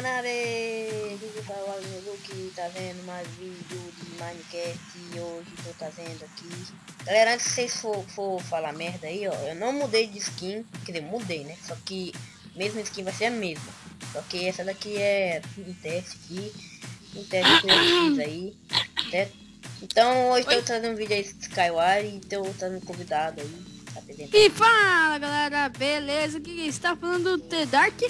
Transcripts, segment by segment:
canal é Google Luke, tá vendo mais vídeo de Minecraft e hoje tô trazendo aqui. Galera, antes de vocês for, for falar merda aí, ó, eu não mudei de skin, quer dizer, mudei, né? Só que mesmo skin vai ser a mesma. Só que essa daqui é um teste aqui, um teste que eu fiz aí, certo? Então hoje tô trazendo um vídeo aí de Skyward e tô trazendo convidado aí. Tá e fala galera, beleza? Que está falando do The Dark?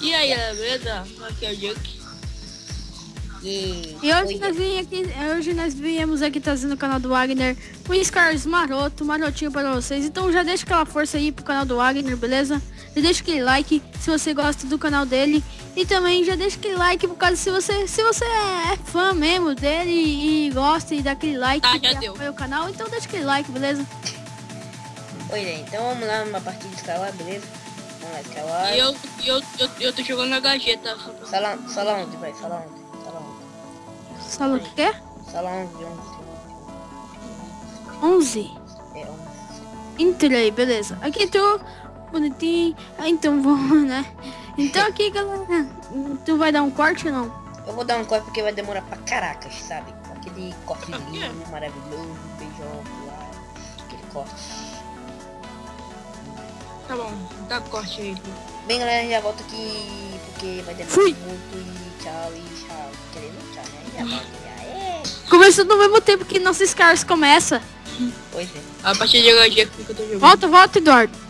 E aí, beleza? Aqui é o Duke. E, e hoje, nós aqui, hoje nós viemos aqui trazendo o canal do Wagner um Scars maroto, marotinho para vocês. Então já deixa aquela força aí pro canal do Wagner, beleza? Já deixa aquele like se você gosta do canal dele. E também já deixa aquele like por causa se você, se você é fã mesmo dele e, gosta e dá aquele like ah, já deu. o canal, então deixa aquele like, beleza? Oi, gente, então vamos lá numa partida de Skyward, beleza? E eu, eu, eu, eu tô jogando na gajeta. Sala, sala onde, vai? Sala onde? Sala onde? Sala o quê? Sala 11, 11. 11? É, 11. Entrei, beleza. Aqui tô bonitinho. Ah, então vamos, né? Então aqui, galera, tu vai dar um corte ou não? Eu vou dar um corte porque vai demorar pra caracas, sabe? Aquele cortezinho maravilhoso, beijão, lá, aquele corte. Tá bom, dá corte aí. Bem, galera, já volto aqui porque vai demorar Fui. muito e tchau e tchau. Querendo tchau, né? Já volto, já é. Começou no mesmo tempo que nossos caras começa. Pois é. A partir de agora, que eu tô jogando. Volta, volta, Eduardo.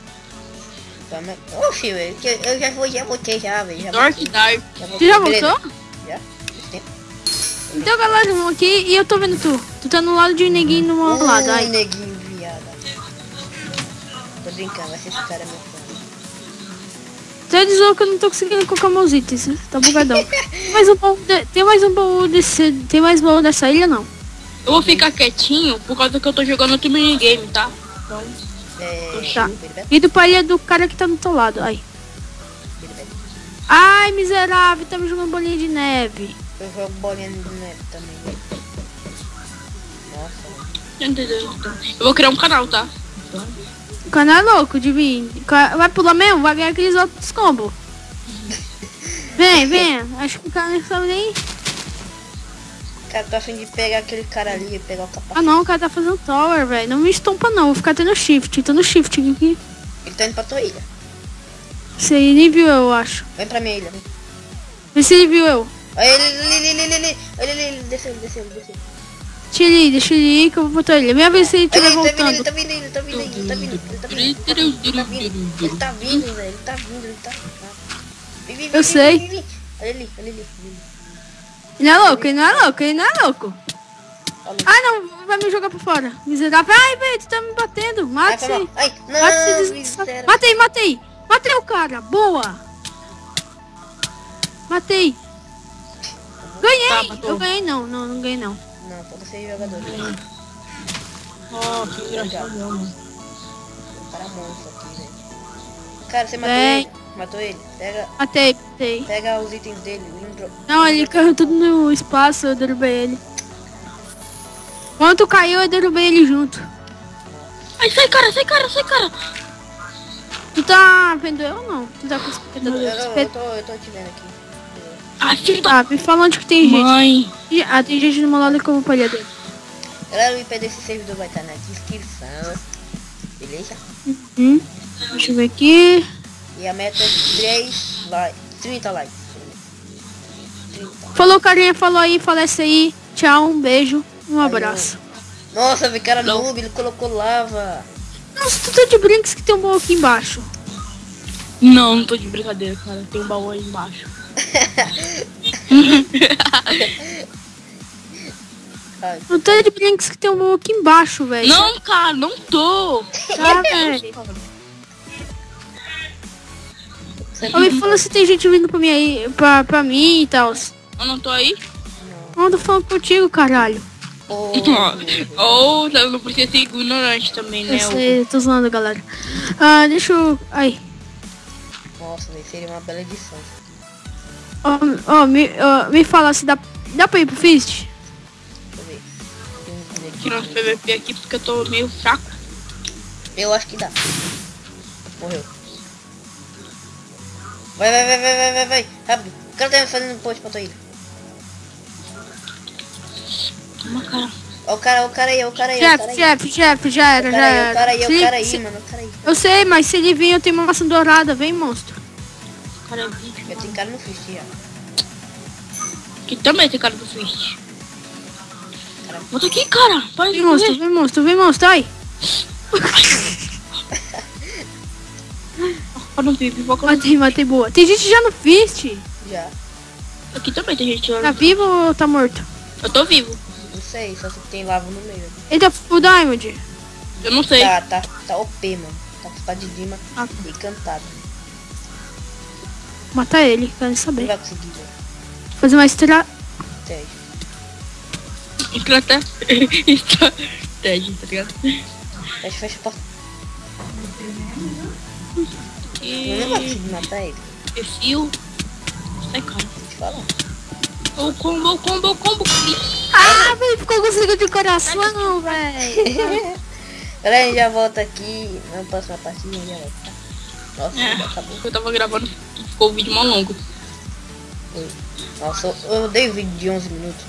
Oxi, velho, eu já vou, já voltei já, velho. Já Dark Dark. Você já voltou? Já. Então, galera, vamos aqui e eu tô vendo tu. Tu tá no lado de neguinho no meu lado. Ai, neguinho brincando, vai ser esse cara meu fã. Você avisou que eu não tô conseguindo colocar meus itens, né? Tá bugadão. tem mais um baú, de, tem mais um baú desse, tem mais baú dessa ilha não? Eu vou ficar quietinho por causa que eu tô jogando outro minigame, tá? Então, é... Tá. E do pai é do cara que tá do teu lado, aí. Ai, miserável, tá me jogando bolinha de neve. Eu jogo bolinha de neve também. Nossa. Eu vou criar um canal, tá? Então... O cara é louco de vir. Vai pular mesmo, vai ganhar aqueles outros combos. Vem, vem. Acho que o cara está nem. O cara tá afim de pegar aquele cara ali e pegar o capacete. Ah não, o cara tá fazendo tower, velho. Não me estompa não, vou ficar tendo shift. Tô no shift aqui. Ele tá indo pra tua ilha. Se ele viu eu, acho. Vem pra minha ilha, vem. Vê se ele viu eu. Ele, ele, ele, ele, ele, ele, ele, ele, desceu, desceu, desceu. Deixa ele ele ir que eu vou botar ele. Minha vez se ele estiver voltando. Ele tá vindo, ele tá vindo, ele tá vindo, ele tá vindo, ele tá vindo, ele tá vindo, ele tá vindo, velho, ele tá vindo, ele tá vindo. Eu sei. Olha ali, olha ali. Ele é louco, ele não é louco, ele não é louco. Ah, não, vai me jogar pra fora. Miserável. Ai, velho, tu tá me batendo. Mata-se. Mata-se. Matei, matei. Matei o cara. Boa. Matei. Ganhei. Eu ganhei não, não, não ganhei não. Não, falta seis jogadores. Oh, que engraçado, mano. O cara monstro aqui, velho. Cara, você matou Bem... ele? Matou ele? Pega. Matei, matei. Pega os itens dele. Não, ele caiu tudo no espaço, eu derrubei ele. Quando tu caiu, eu derrubei ele junto. Ai, sai cara, sai cara, sai cara. Tu tá vendo eu ou não? Tu tá com os eu, eu, eu, tô, eu tô te vendo aqui. Ah, filho tá, me fala onde que tem Mãe. gente. Ah, tem gente no meu lado como palhadeiro. Galera, o IP desse servidor vai estar na descrição. Beleza? Uhum. Deixa eu ver aqui. E a meta é 3 likes. 30 likes. 30. Falou, carinha, falou aí, falece aí. Tchau, um beijo, um abraço. Nossa, vi cara noob, ele colocou lava. Nossa, tu tá de brinks que tem um baú aqui embaixo. Não, não tô de brincadeira, cara. Tem um baú aí embaixo. Não tô de brinks que tem um aqui embaixo, velho. Não, cara, não tô. Tá, velho. me fala se tem gente vindo pra mim aí, pra, pra mim e tal. Eu não tô aí? Não. Eu tô falando contigo, caralho. Ou oh, oh, não precisa ser ignorante também, né? Eu sei, tô zoando, galera. Ah, deixa eu... Aí. Nossa, seria uma bela edição. Ó, oh, oh, me, oh, me fala se dá, dá pra ir pro Fist? Tirar os PVP aqui porque eu tô meio fraco. Eu acho que dá. Morreu. Vai, vai, vai, vai, vai, vai, vai. Rápido. O cara tá fazendo post pra tua ilha. Toma, cara. Ó o cara, ó o cara aí, ó o cara aí, aí. chefe, chefe, já era, já era. o cara aí, ó o cara aí, se- mano, o cara aí. Eu sei, mas se ele vir, eu tenho uma maçã dourada. Vem, monstro. Cara, é. Já tem cara no fist já. Aqui também tem cara do Fist. Volta aqui, cara. Para de Vem, monstro, correr. vem, monstro, vem, monstro. Ai. No VIP, foca no Matei, matei, boa. Tem gente já no fist. Já. Aqui também tem gente. Tá vivo ou tá morto? Eu tô vivo. Não sei, só se tem lava no meio. Ele tá full diamond. Eu não sei. Tá, tá, tá OP, mano. Tá com espada de Dima Ah. e cantado. Mata ele, quero saber. vai conseguir. Fazer uma estra... Estratégia. Estratégia, tá ligado? Fecha, fecha a porta. Eu não E... conseguir matar ele. Perfil. Sai, cara. Vou te falar. O combo, o combo, o combo. Ah, velho, ficou com signo de coração, velho. Galera, a gente já volta aqui na próxima partida. a gente Já volta. Tá? Nossa, É. acabou. Eu tava gravando, ficou o vídeo mal longo. Nossa, eu odeio vídeo de 11 minutos.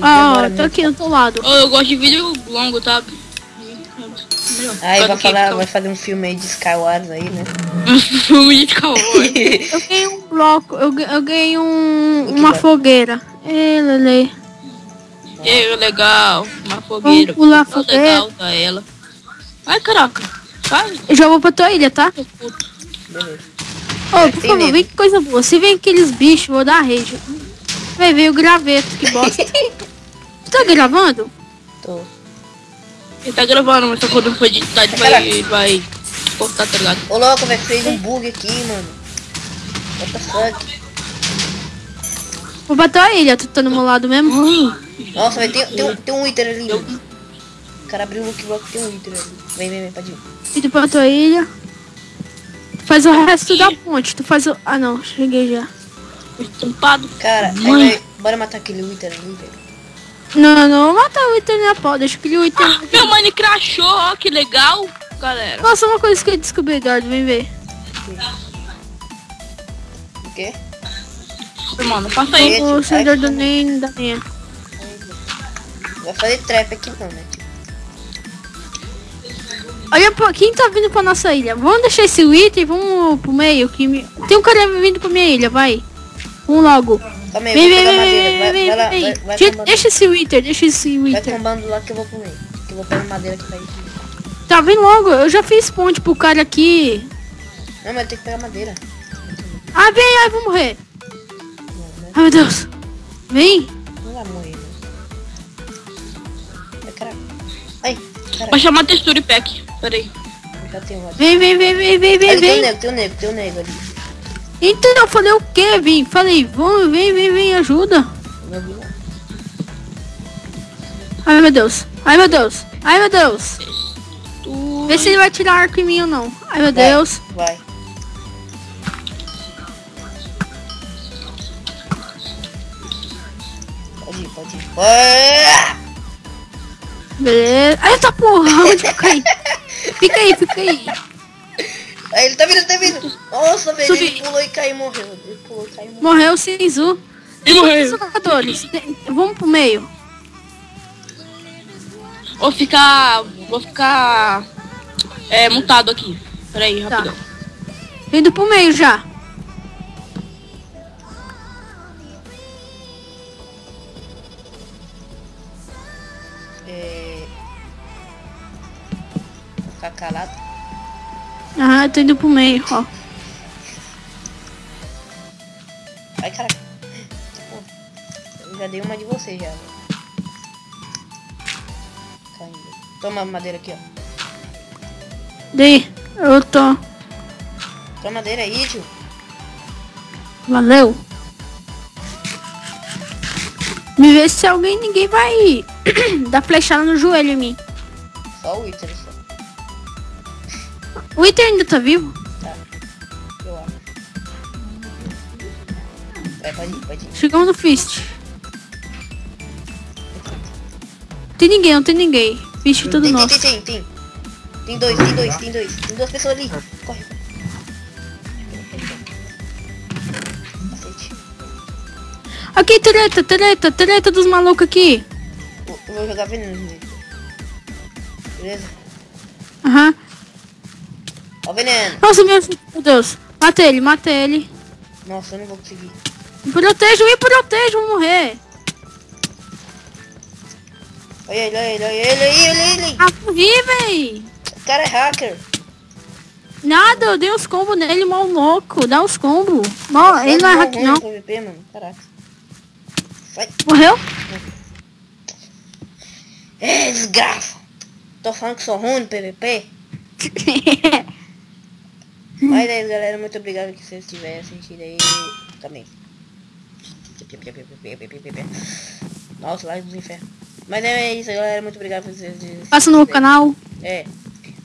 Ah, tô muito. aqui do teu lado. Oh, eu gosto de vídeo longo, tá? Aí vai que falar, vai fazer um filme aí de Skywars aí, né? Filme de calor. Eu ganhei um bloco, eu, eu ganhei um, uma vai? fogueira. Ê, Lele. É legal, uma fogueira. pular a Tá fogueira. legal da ela. Ai, caraca. Eu já vou pra tua ilha, tá? Beleza. Ô, Tem por favor, medo. vem que coisa boa. Se vem aqueles bichos, vou dar rage. Vai ver o graveto, que bosta. tu tá gravando? Tô. Ele tá gravando, mas só quando for editar ele vai, vai cortar, tá ligado? Ô louco, velho, fez um bug aqui, mano. What the fuck? Vou pra tua ilha, tu tá no meu lado mesmo? Nossa, velho, tem, tem, um- tem um Wither ali. Cara abriu o Lucky Block, tem um Wither ali. Vem, vem, vem, pode ir. Indo pra tua ilha. Tu faz o resto da ponte. Tu faz o... Ah, não. Cheguei já. Estampado. Cara, aí Mãe. vai, bora matar aquele Wither ali, velho. Não, não. Vou matar o Wither na pau. Deixa que o Wither... Ah, meu mano crashou, ó, que legal, galera. Nossa, uma coisa que eu descobri, Eduardo. Vem ver. O quê? Mano, passa aí. O servidor do nem da minha. Vai fazer trap aqui não, né? Olha pra quem tá vindo pra nossa ilha. Vamos deixar esse Wither e vamos pro meio. Que me... Tem um cara vindo pra minha ilha, vai. Vamos logo. Calma aí, Vem, vem, vem. Vai, vem, vai vem, vai, vem. vai, Deixa esse Wither, deixa esse vai Wither. combando lá que eu vou pro meio. Que eu vou pegar madeira vai aqui. Tá vindo logo. Eu já fiz ponte pro cara aqui. Não, mas tem que pegar madeira. Ah, vem, ai, vou morrer. Não, né? Ai, meu Deus. Vem. Não vai morrer? Ai. Ai. Vai chamar textura e pack. Pera aí. Já tem um. Vem, vem, vem, vem, vem, vem, Ali tem um vem. nego, tem um nego, tem um nego ali. Então, eu falei o quê, Vim? Falei, vamos, vem, vem, vem, ajuda. Ai, meu Deus. Ai, meu Deus. Ai, meu Deus. Tu... Vê se ele vai tirar arco em mim ou não. Ai, meu Vai, Deus. Vai. Pode ir, pode ir. Beleza. Ai, tá porra. Onde eu caí? Fica aí, fica aí. Aí ele tá vindo, tá vindo. Nossa, velho, Subi. ele pulou e caiu e morreu. Ele pulou e caiu e morreu. Morreu sem Zu. Ele morreu. Jogadores, vamos pro meio. Vou ficar... Vou ficar... É, mutado aqui. Pera aí, Tá. rapidão. Indo pro meio já. Calado. Aham, tô indo pro meio, ó. Ai, caraca. Tipo, eu já dei uma de você já. Caindo. Toma a madeira aqui, ó. Daí, eu tô. Toma madeira aí, tio. Valeu. Me vê se alguém, ninguém vai dar flechada no joelho em mim. Só o Wither. O Iter ainda tá vivo? Tá. Eu acho. Vai, pode ir, pode ir. Chegamos no Fist. Tem ninguém, não tem ninguém. Fist tudo Tem, tem, nosso. tem, tem, tem. Tem dois, tem dois, tem dois. Tem duas pessoas ali. Corre. Aqui, treta, treta, treta dos malucos aqui. Eu vou jogar veneno nele. Beleza? Aham. Ó o veneno. Nossa, meu Deus. Mata ele, mata ele. Nossa, eu não vou conseguir. Me protejo, me protejo, vou morrer. Olha ele, olha ele, olha ele, olha ele, ele. Ah, morri, véi. O cara é hacker. Nada, eu dei uns combos nele, mal louco. Dá uns combos. Mal, ele não é hack, ruim não. PVP, mano. Caraca. Vai. Morreu? É, desgraça. Tô falando que sou ruim no PVP. Mas é isso, galera. Muito obrigado que vocês tiverem assistido aí também. Nossa, lá dos infernos. Mas é isso, galera. Muito obrigado por vocês Passa no canal. É.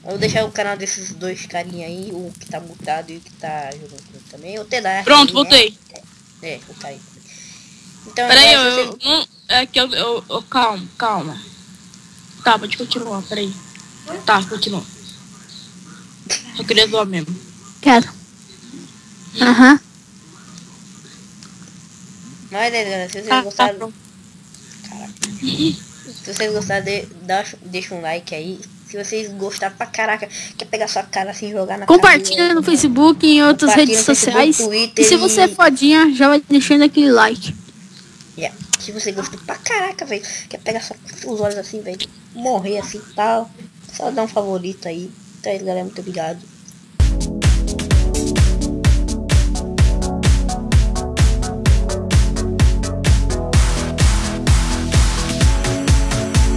Eu vou deixar o canal desses dois carinha aí, o que tá mutado e o que tá jogando comigo também. O Tedar. Pronto, voltei. É, o cara aí. Então, Peraí, eu, se eu, não- é que eu, eu, eu- Calma, calma. Tá, pode continuar, peraí. Tá, continua. Eu queria zoar mesmo. Quero. Aham. Mas é, galera, se vocês Tá, tá gostaram, pronto. se vocês gostaram, de, dá, deixa um like aí. Se vocês gostaram pra caraca, quer pegar sua cara assim e jogar na Compartilha cara no Facebook e em outras redes Facebook, sociais. Twitter E se você é fodinha, já vai deixando aquele like. Yeah. Se você gostou pra caraca, velho, quer pegar só os olhos assim, velho, morrer assim e tal, só dá um favorito aí. Então é isso, galera, muito obrigado.